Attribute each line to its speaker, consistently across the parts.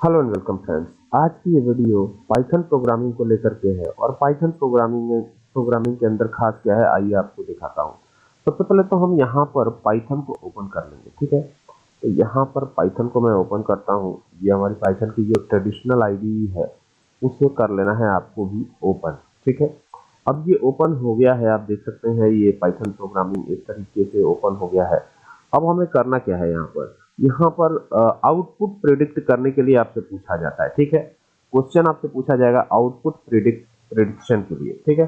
Speaker 1: Hello and welcome friends आज की ये वीडियो पाइथन प्रोग्रामिंग को लेकर के है और पाइथन प्रोग्रामिंग में प्रोग्रामिंग के अंदर खास क्या है, आइए आपको दिखाता हूँ। सबसे पहले तो हम यहाँ पर पाइथन को ओपन कर लेंगे, ठीक है? तो यहाँ पर पाइथन को मैं ओपन करता हूँ। ये हमारी पाइथन की जो ट्रेडिशनल आईडी है, उसे कर लेना है आपको भी ओपन ठीक है? अब ये ओपन हो गया है, आप देख सकते हैं ये पाइथन प्रोग्रामिंग इस तरीके से ओपन हो गया है। अब हमें करना क्या है यहाँ पर? यहाँ पर आउटपुट प्रिडिक्ट करने के लिए आपसे पूछा जाता है, ठीक है? क्वेश्चन आपसे पूछा जाएगा आउटपुट प्रिडिक्ट प्रिडिक्शन के लिए, ठीक है?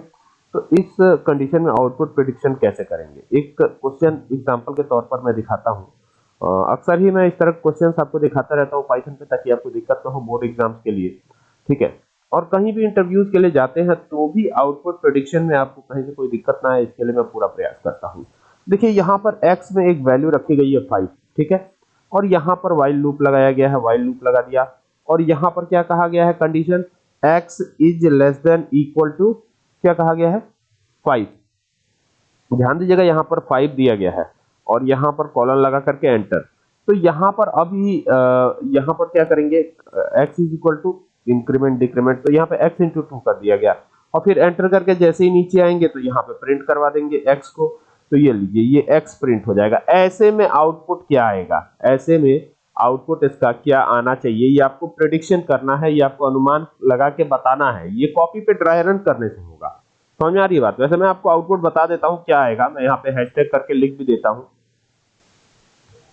Speaker 1: तो इस कंडीशन में आउटपुट प्रिडिक्शन कैसे करेंगे? एक क्वेश्चन एग्जांपल के तौर पर मैं दिखाता हूँ। अक्सर ही मैं इस तरह क्वेश्चंस आपको दिखाता रहता हूँ पाइथन पे, ताकि आपको दिक्कत ना हो बोर्ड एग्ज़ाम्स के लिए, ठीक है? और कहीं भी इंटरव्यूज़ के लिए जाते हैं तो भी आउटपुट प्रोडिक्शन में आपको कहीं से कोई दिक्कत ना आए, इसके लिए मैं पूरा प्रयास करता हूँ। देखिए, यहाँ पर एक्स में एक वैल्यू रखी गई है फाइव ठीक है? और यहाँ पर वाइल लूप लगाया गया है वाइल लूप लगा दिया। और यहाँ पर क्या कहा गया है condition x is less than equal to क्या कहा गया है? फाइव ध्यान दीजिएगा, यहाँ पर फाइव दिया गया है और यहाँ पर कॉलन लगा करके एंटर तो यहाँ पर अभी यहाँ पर क्या करेंगे? X is equal to increment decrement तो यहाँ पे x इंटू टू कर दिया गया। और फिर एंटर करके जैसे ही नीचे आएँगे तो यहाँ पे प्रिंट करवा देंगे x को। तो ये लीजिए, ये एक्स प्रिंट हो जाएगा। ऐसे में आउटपुट क्या आएगा? ऐसे में आउटपुट इसका क्या आना चाहिए? ये आपको प्रिडिक्शन करना है, ये आपको अनुमान लगा के बताना है। ये कॉपी पे ड्राई रन करने से होगा। समझ आ रही बात? वैसे मैं आपको आउटपुट बता देता हूँ क्या आएगा। मैं यहाँ पे हैशटैग करके लिख भी देता हूँ।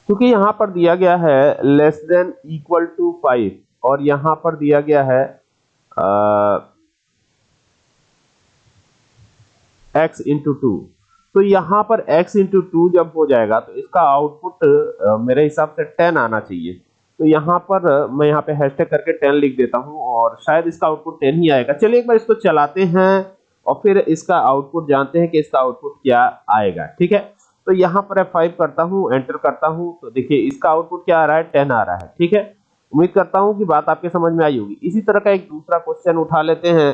Speaker 1: क्योंकि यहाँ पर दिया गया है less than equal to five और यहाँ पर दिया गया है एक्स इंटू टू तो यहाँ पर x इंटू टू जब हो जाएगा तो इसका आउटपुट मेरे हिसाब से 10 आना चाहिए। तो यहाँ पर मैं यहाँ पे हैशटैग करके 10 लिख देता हूँ और शायद इसका आउटपुट 10 ही आएगा। चलिए एक बार इसको चलाते हैं और फिर इसका आउटपुट जानते हैं कि इसका आउटपुट क्या आएगा, ठीक है? तो यहाँ पर F5 करता हूँ एंटर करता हूँ तो देखिए इसका आउटपुट क्या आ रहा है? टेन आ रहा है, ठीक है? उम्मीद करता हूँ कि बात आपके समझ में आई होगी। इसी तरह का एक दूसरा क्वेश्चन उठा लेते हैं,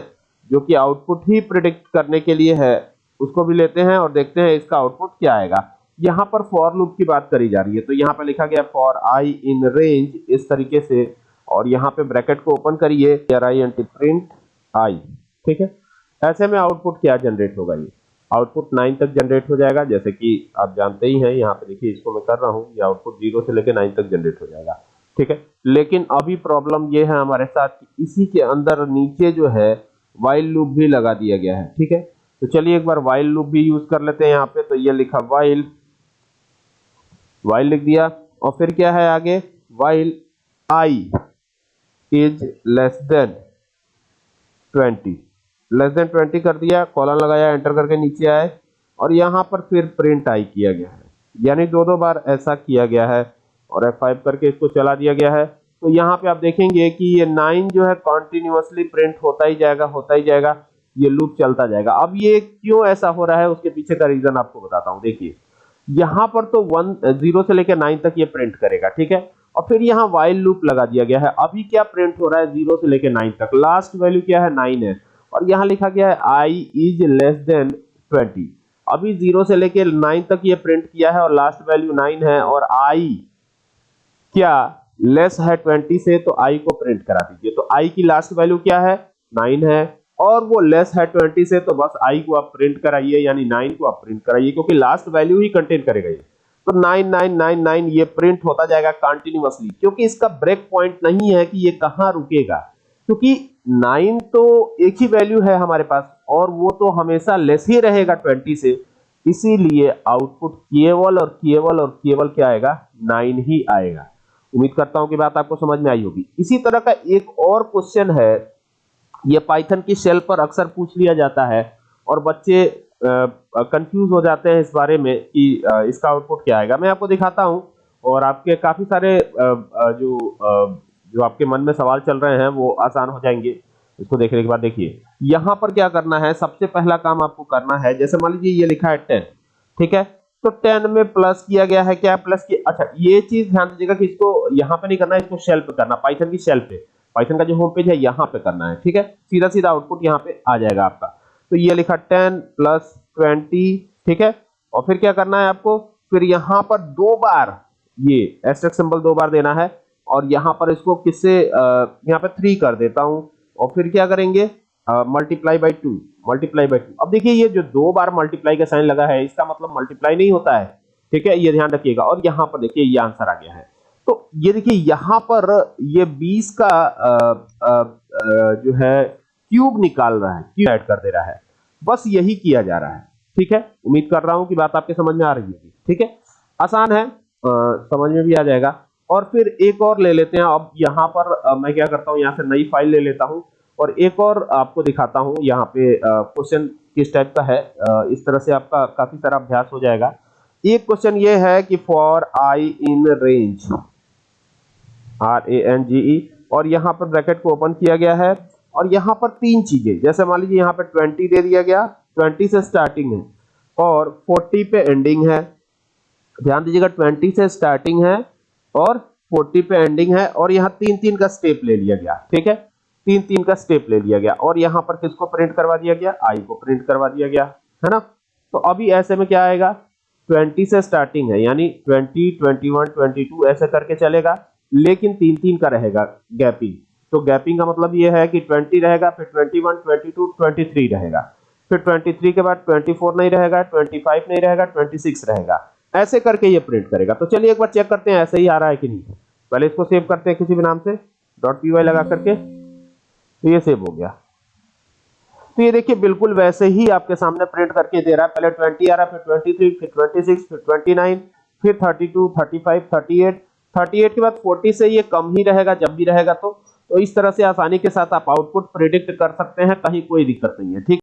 Speaker 1: जो कि आउटपुट ही प्रिडिक्ट करने के लिए है। उसको भी लेते हैं और देखते हैं इसका आउटपुट क्या आएगा। यहाँ पर फॉर लूप की बात करी जा रही है तो यहाँ पर लिखा गया फॉर आई इन रेंज इस तरीके से, और यहाँ पे ब्रैकेट को ओपन करिए आई प्रिंट आई ठीक है? ऐसे में आउटपुट क्या जनरेट होगा ये? आउटपुट नाइन तक जनरेट हो जाएगा, जैसे कि आप जानते ही हैं, यहाँ पे देखिए इसको मैं कर रहा हूँ, ये आउटपुट ज़ीरो से लेकर नाइन तक जनरेट हो जाएगा, ठीक है? लेकिन अभी प्रॉब्लम ये है हमारे साथ कि इसी के अंदर नीचे जो है वाइल लूप भी लगा दिया गया है, ठीक है? तो चलिए एक बार वाइल लूप भी यूज़ कर लेते हैं यहाँ पे तो ये लिखा वाइल वाइल लिख दिया। और फिर क्या है आगे? While I is less than twenty less than twenty कर दिया कॉलन लगाया एंटर करके नीचे आए। और यहाँ पर फिर प्रिंट आई किया गया है। यानी दो दो बार ऐसा किया गया है और F5 करके इसको चला दिया गया है। तो यहाँ पे आप देखेंगे कि ये नाइन जो है कॉन्टिन्यूसली प्रिंट होता ही जाएगा, होता ही जाएगा। ये लूप चलता जाएगा। अब ये क्यों ऐसा हो रहा है, उसके पीछे का रीजन आपको बताता हूँ। देखिए, यहाँ पर तो वन ज़ीरो से लेकर नाइन तक ये प्रिंट करेगा, ठीक है? और फिर यहाँ वाइल लूप लगा दिया गया है। अभी क्या प्रिंट हो रहा है? ज़ीरो से लेकर नाइन तक। लास्ट वैल्यू क्या है? नाइन है। और यहाँ लिखा गया है I is less than twenty अभी ज़ीरो से लेकर नाइन तक ये प्रिंट किया है और लास्ट वैल्यू नाइन है और आई क्या? लेस है ट्वेंटी से तो आई को प्रिंट करा दीजिए। तो आई की लास्ट वैल्यू क्या है? नाइन है। और वो लेस है 20 से तो बस आई को आप प्रिंट कराइए, यानी 9 को आप प्रिंट कराइए, क्योंकि लास्ट वैल्यू ही कंटेन करेगा ये। तो 9999 ये प्रिंट होता जाएगा कंटिन्यूअसली क्योंकि इसका ब्रेक पॉइंट नहीं है कि ये कहाँ रुकेगा। क्योंकि 9 तो एक ही वैल्यू है हमारे पास, और वो तो हमेशा लेस ही रहेगा 20 से। इसीलिए आउटपुट केवल और केवल और केवल क्या आएगा? 9 ही आएगा। उम्मीद करता हूँ कि बात आपको समझ में आई होगी। इसी तरह का एक और क्वेश्चन है ये पाइथन की शेल पर अक्सर पूछ लिया जाता है और बच्चे कंफ्यूज हो जाते हैं इस बारे में कि इसका आउटपुट क्या आएगा। मैं आपको दिखाता हूँ और आपके काफ़ी सारे आ, जो आ, जो आपके मन में सवाल चल रहे हैं वो आसान हो जाएँगे। इसको देखने के बाद देखिए। यहाँ पर क्या करना है? सबसे पहला काम आपको करना है जैसे मान लीजिए ये लिखा है टेन ठीक है? तो टेन में प्लस किया गया है क्या? प्लस किया अच्छा ये चीज़ ध्यान दीजिएगा कि इसको यहाँ पे नहीं करना इसको शेल पे करना पाइथन की शेल पे। पाइथन का जो होम पेज है, यहाँ पे करना है, ठीक है? सीधा सीधा आउटपुट यहाँ पे आ जाएगा आपका। तो ये लिखा टेन प्लस ट्वेंटी ठीक है? और फिर क्या करना है आपको? फिर यहाँ पर दो बार ये एस्टेक सिंबल दो बार देना है, और यहाँ पर इसको किससे यहाँ पे थ्री कर देता हूँ। और फिर क्या करेंगे? Multiply by two multiply by two अब देखिए, ये जो दो बार मल्टीप्लाई का साइन लगा है, इसका मतलब मल्टीप्लाई नहीं होता है, ठीक है? ये ध्यान रखिएगा। और यहाँ पर देखिए, ये आंसर आ गया है। तो ये देखिए यहाँ पर ये 20 का अ, अ, अ, जो है क्यूब निकाल रहा है क्यूब ऐड कर दे रहा है। बस यही किया जा रहा है ठीक है? उम्मीद कर रहा हूँ कि बात आपके समझ में आ रही होगी ठीक है? आसान है अ, समझ में भी आ जाएगा। और फिर एक और ले लेते हैं अब यहाँ पर अ, मैं क्या करता हूँ यहाँ से नई फ़ाइल ले लेता हूँ। और एक और आपको दिखाता हूँ यहाँ पे क्वेश्चन किस टाइप का है अ, इस तरह से आपका काफ़ी सारा अभ्यास हो जाएगा। एक क्वेश्चन ये है कि for I in range R A N G E और यहाँ पर ब्रैकेट को ओपन किया गया है। और यहाँ पर तीन चीज़ें, जैसे मान लीजिए यहाँ पर 20 दे दिया गया 20 से स्टार्टिंग है, और 40 पे एंडिंग है। ध्यान दीजिएगा 20 से स्टार्टिंग है, और 40 पे एंडिंग है, और यहाँ तीन तीन का स्टेप ले लिया गया, ठीक है? तीन तीन का स्टेप ले लिया गया, और यहाँ पर किसको प्रिंट करवा दिया गया? आई को प्रिंट करवा दिया गया, है ना? तो अभी ऐसे में क्या आएगा? 20 से स्टार्टिंग है, यानी 20 21 22 ऐसे करके चलेगा। लेकिन तीन तीन का रहेगा गैपिंग। तो गैपिंग का मतलब ये है कि 20 रहेगा, फिर 21 22 23 रहेगा। फिर 23 के बाद 24 नहीं रहेगा 25 नहीं रहेगा 26 रहेगा। ऐसे करके ये प्रिंट करेगा। तो चलिए एक बार चेक करते हैं, ऐसे ही आ रहा है कि नहीं। पहले इसको सेव करते हैं किसी भी नाम से। डॉट पी लगा करके। तो ये सेव हो गया। तो ये देखिए, बिल्कुल वैसे ही आपके सामने प्रिंट करके दे रहा है। पहले 20 आ रहा फिर 23 फिर 26 फिर 29 फिर 32 35 38 38 के बाद 40 से ये कम ही रहेगा, जब भी रहेगा तो। तो इस तरह से आसानी के साथ आप आउटपुट प्रिडिक्ट कर सकते हैं, कहीं कोई दिक्कत नहीं है, ठीक?